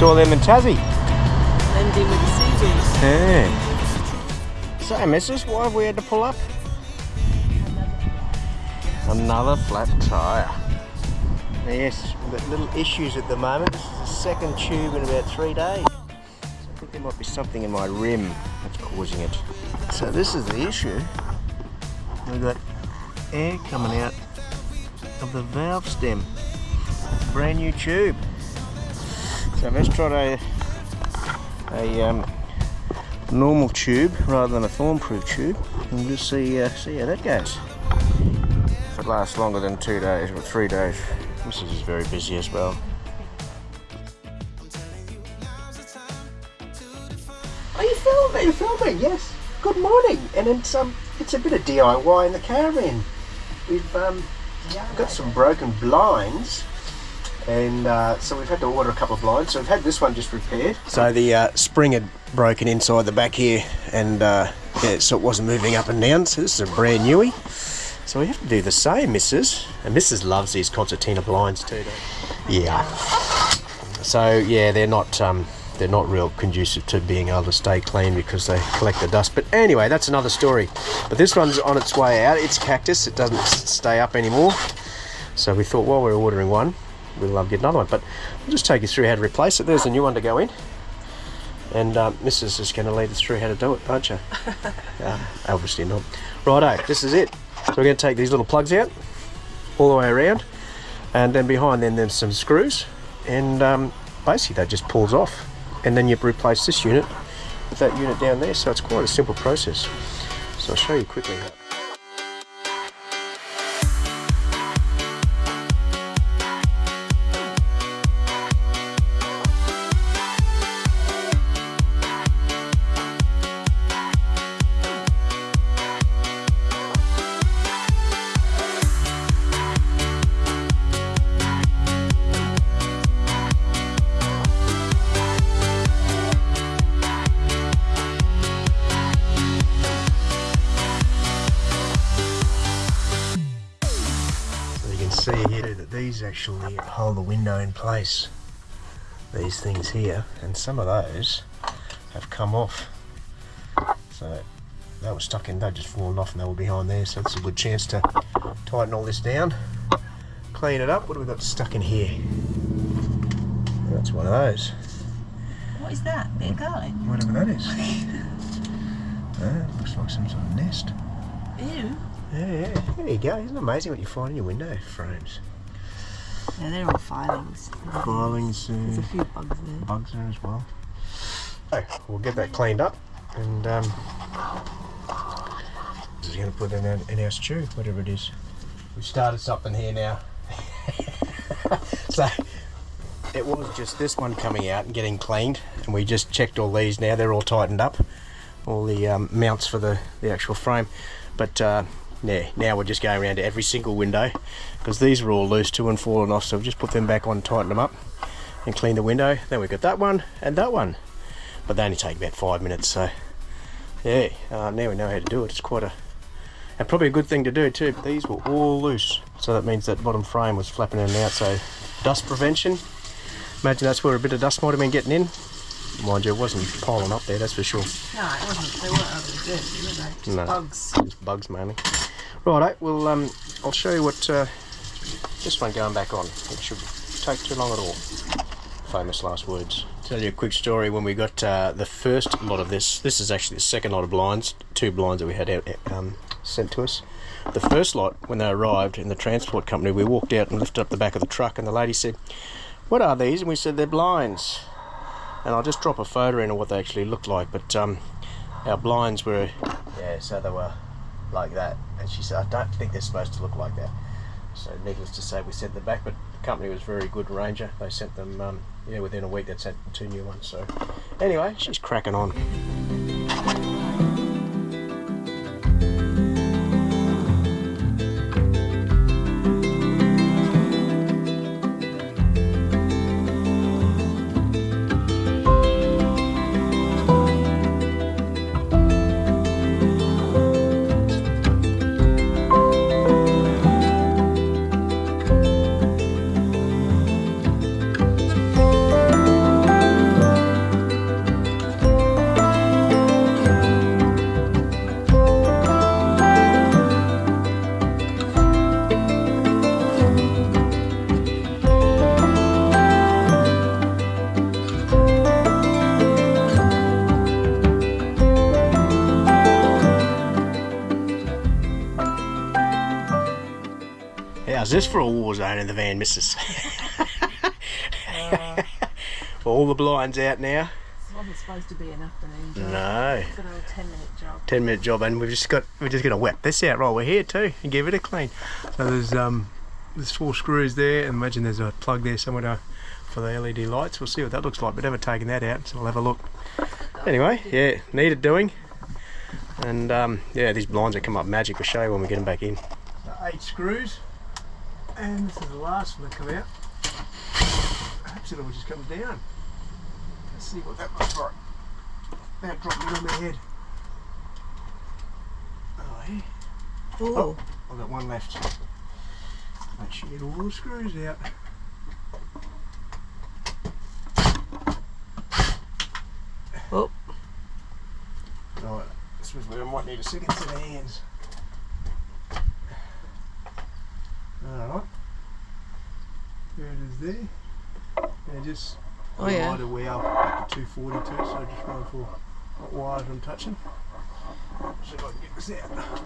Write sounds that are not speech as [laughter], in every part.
Saw them in Tassie. Blending with the sea breeze. Yeah. So, missus, why have we had to pull up? Another flat tyre. Yes, we've got little issues at the moment. This is the second tube in about three days. I think there might be something in my rim that's causing it. So this is the issue. We've got air coming out of the valve stem. Brand new tube. So let's try a, a um, normal tube rather than a thorn-proof tube and just see uh, see how that goes. If it lasts longer than two days or three days, Mrs. is very busy as well. Are you filming? you filming? Yes. Good morning. And it's um, it's a bit of DIY in the caravan. We've um, got some broken blinds, and uh, so we've had to order a couple of blinds. So we've had this one just repaired. So the uh, spring had broken inside the back here, and uh, yeah, so it wasn't moving up and down. So this is a brand newie. So we have to do the same, Mrs. And Mrs. loves these concertina blinds too? Yeah. So yeah, they're not um, they're not real conducive to being able to stay clean because they collect the dust. But anyway, that's another story. But this one's on its way out. It's cactus. It doesn't stay up anymore. So we thought while we're ordering one, we'll um, get another one. But I'll just take you through how to replace it. There's a new one to go in. And um, Mrs. is going to lead us through how to do it, aren't you? [laughs] uh, obviously not. Righto, this is it. So we're going to take these little plugs out all the way around, and then behind them there's some screws, and um, basically that just pulls off, and then you replace this unit with that unit down there. So it's quite a simple process. So I'll show you quickly. Here that these actually hold the window in place. These things here, and some of those have come off. So they were stuck in, they've just fallen off and they were behind there. So it's a good chance to tighten all this down, clean it up. What have we got stuck in here? That's one of those. What is that? Bit of garlic? Whatever that is. [laughs] Ah, looks like some sort of nest. Ew. Yeah, yeah. There you go. Isn't it amazing what you find in your window frames? Yeah, they're all filings. Filings, uh, There's a few bugs there. bugs there as well. So we'll get that cleaned up and um, is going to put in our, in our stew, whatever it is. We've started something here now. [laughs] so it was just this one coming out and getting cleaned, and we just checked all these now. They're all tightened up, all the um, mounts for the, the actual frame. But uh, yeah, now we're just going around to every single window because these were all loose too and falling off. So we've just put them back on, tighten them up, and clean the window. Then we've got that one and that one, but they only take about five minutes. So yeah, uh, now we know how to do it. It's quite a and probably a good thing to do too. But these were all loose, so that means that bottom frame was flapping in and out. So dust prevention. Imagine that's where a bit of dust might have been getting in. Mind you, it wasn't piling up there, that's for sure. No, it wasn't. They weren't overly dirty, were they? Just No. bugs. Just bugs mainly. Righto, well, um, I'll show you what uh, this one going back on. It should take too long at all. Famous last words. Tell you a quick story. When we got uh, the first lot of this, this is actually the second lot of blinds, two blinds that we had out, um, sent to us. The first lot, when they arrived in the transport company, we walked out and lifted up the back of the truck, and the lady said, "What are these?" And we said, "They're blinds." And I'll just drop a photo in of what they actually looked like. But um, our blinds were, yeah, so they were like that. And she said, I don't think they're supposed to look like that. So needless to say, we sent them back. But the company was very good, Ranger. They sent them, um, yeah, within a week. They sent two new ones. So anyway, she's cracking on. How's this for a war zone in the van, missus? [laughs] All the blinds out now. This wasn't supposed to be an afternoon job. No. It's a little 10 minute job. 10 minute job and we've just got we're just gonna wet this out while we're here too and give it a clean so there's um there's four screws there and imagine there's a plug there somewhere to, for the LED lights we'll see what that looks like but never taken that out so we'll have a look anyway yeah needed doing and um, yeah these blinds will come up magic we'll show you when we get them back in eight screws and this is the last one to come out perhaps it all just comes down let's see what that looks like that dropped me on my head Oh, here. Oh, I've got one left. Make sure you get all the screws out. Oh. Right, this was where I might need a second set of hands. Alright. There it is there. And just Oh, yeah. lighter way up, to 242, so just run for what wires I'm touching. See if I can get this out.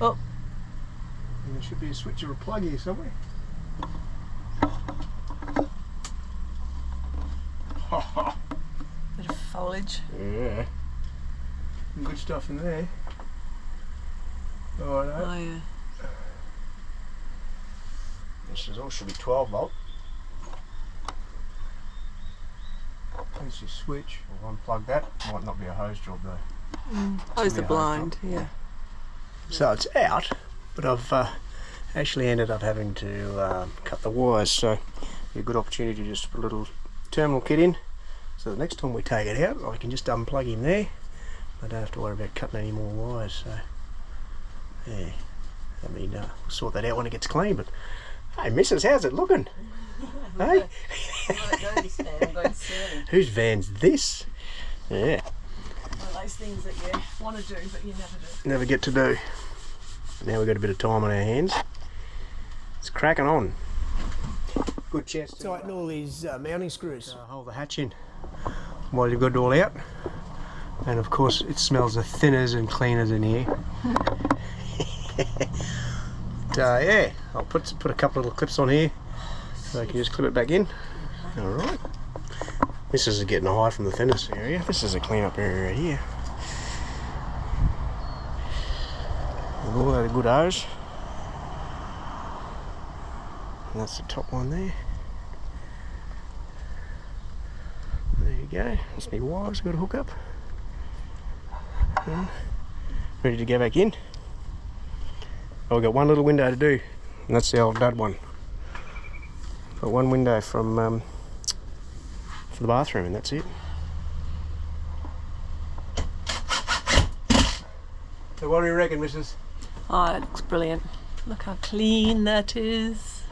Oh. And there should be a switch or a plug here somewhere. Bit of. Yeah. Good stuff in there. Righto. Oh, yeah. This is all should be 12 volt. Let's just switch. We'll unplug that. Might not be a hose job though. Close be the a hose blind. Yeah. So it's out, but I've uh, actually ended up having to um, cut the wires. So a good opportunity to just put a little terminal kit in. So the next time we take it out, I can just unplug him there. I don't have to worry about cutting any more wires. So yeah, I mean, uh, we'll sort that out when it gets clean. But hey, Missus, how's it looking? [laughs] hey, [laughs] whose van's this? Yeah. One of those things that you want to do, but you never do. never get to do. Now we've got a bit of time on our hands. It's cracking on. Good chance to tighten all these uh, mounting screws. Uh, hold the hatch in while you've got it all out. And of course, it smells the thinners and cleaners in here. but, [laughs] uh, yeah, I'll put put a couple of little clips on here so I can just clip it back in. All right. This is getting high from the thinners area. This is a clean up area right here. All that good hose. And that's the top one there. There you go. That's me wires. Got a hook up. And ready to go back in. Oh, we've got one little window to do, and that's the old dud one. Got one window from um, for the bathroom, and that's it. So what do you reckon, Mrs. Oh, it looks brilliant. Look how clean that is.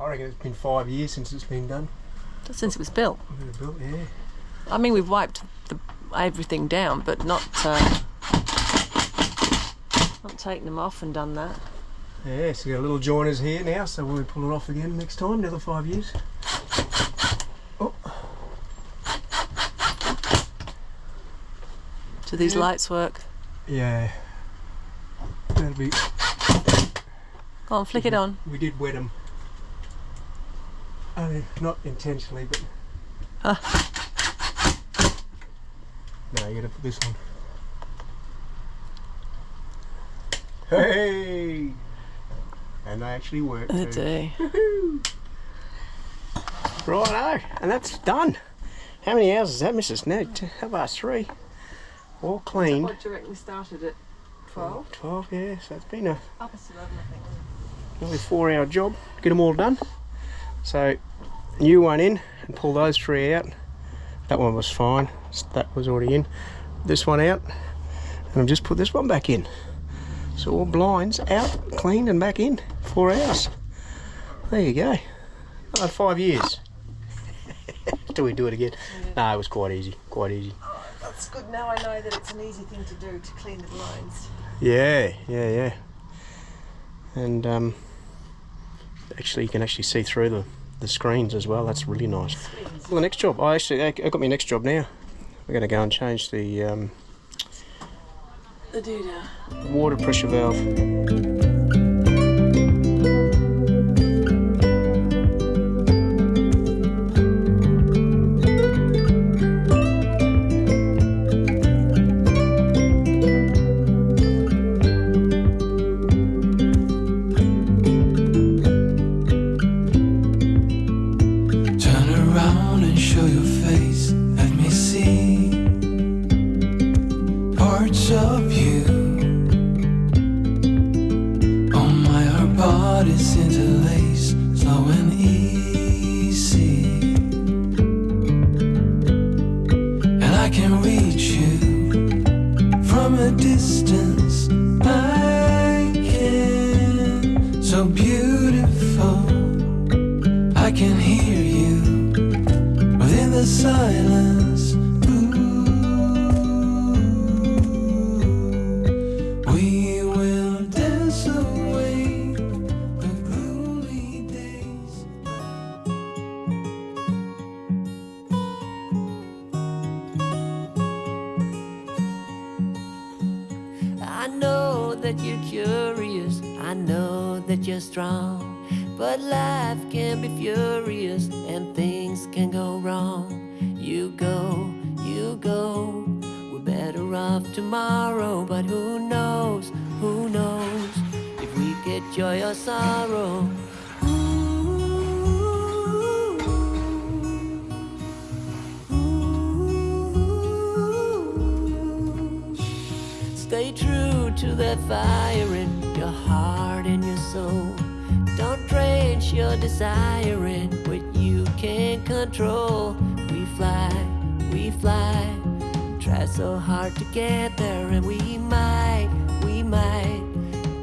I reckon it's been five years since it's been done. Since it was built. Built, yeah. I mean, we've wiped the, everything down, but not uh, not taken them off and done that. Yeah, so we got a little joiners here now, so we'll pull it off again next time, another five years. Oh, Do these Yeah. lights work? yeah. That'll be. Go on, flick it on. We did wet them. I mean, not intentionally, but. No, you gotta put this on. Hey! And they actually work. They too. do. Righto, and that's done. How many hours is that, Mrs. No, t- how about three? All clean. What do you we started at 12? 12, yeah, so it's been a Up to 11, I think. nearly four hour job get them all done. So, new one in and pull those three out. That one was fine, that was already in. This one out, and I've just put this one back in. So, all blinds out, cleaned, and back in. Four hours. There you go. Uh, five years. [laughs] Till we do it again. No, it was quite easy, quite easy. That's good. Now I know that it's an easy thing to do to clean the blinds. Yeah, yeah, yeah. And um, actually you can actually see through the, the screens as well. That's really nice. Well, the next job, I actually I got my next job now. We're going to go and change the um, The doodah. water pressure valve. Bodies interlace, slow and easy. Know strong. But life can be furious and things can go wrong. You go, you go. We're better off tomorrow, but who knows, who knows if we get joy or sorrow. Stay true to that fire in your heart and your soul. Don't drench your desire in what you can't control. We fly, we fly. Try so hard to get there, and we might, we might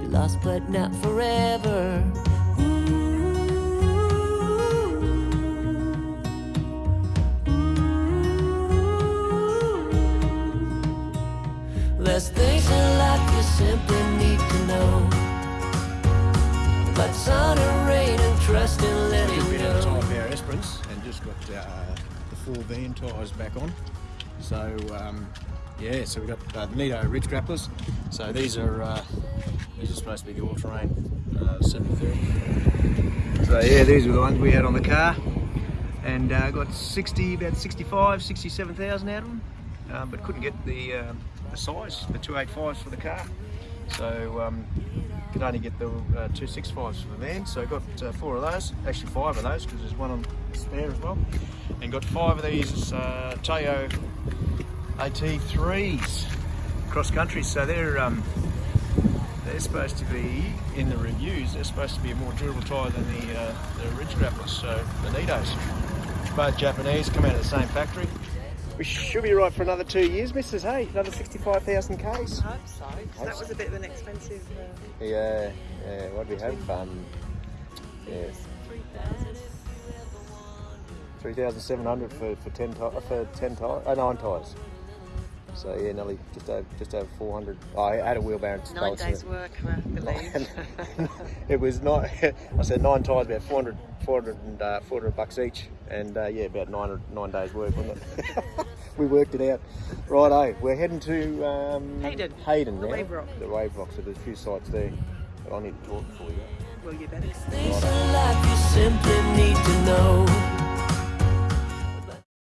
be lost, but not forever. Sun and rain and trust and letting we had a go. tyre our Esperance and just got uh, the four van tyres back on. So um, yeah, so we've got uh, the Nitto ridge grapplers. So these are uh, these are supposed to be the all-terrain uh, 730. So yeah, these were the ones we had on the car, and uh, got 60, about 65, 67,000 out of them, um, but couldn't get the um, the size, the 285s for the car. So um, could only get the uh, 265s for the van. So I got uh, four of those, actually five of those because there's one on spare as well. And got five of these uh, Toyo AT3s cross country. So they're um, they're supposed to be in the reviews. They're supposed to be a more durable tyre than the uh, the Ridge Grapplers, so the Nittos. Both Japanese, come out of the same factory. We should be right for another two years, Mrs. Hey, another 65,000 Ks. I hope so. That was a bit of an expensive. Uh, Yeah, yeah. What do we have? Um, yeah, three thousand seven hundred for for ten ti- for ten tires, uh, nine tires. So yeah, nearly just over just over four hundred. Oh, I had a wheelbarrow. Nine days' work, I believe. [laughs] it was not. [laughs] I said nine tires, about 400, 400, and, uh, 400 bucks each, and uh, yeah, about nine nine days' work, wasn't it? [laughs] we worked it out. Righto, we're heading to um, Hyden. Hyden The now. Wave Rock. The Wave Rock. So there's a few sites there, but I need to talk before you. well, you better.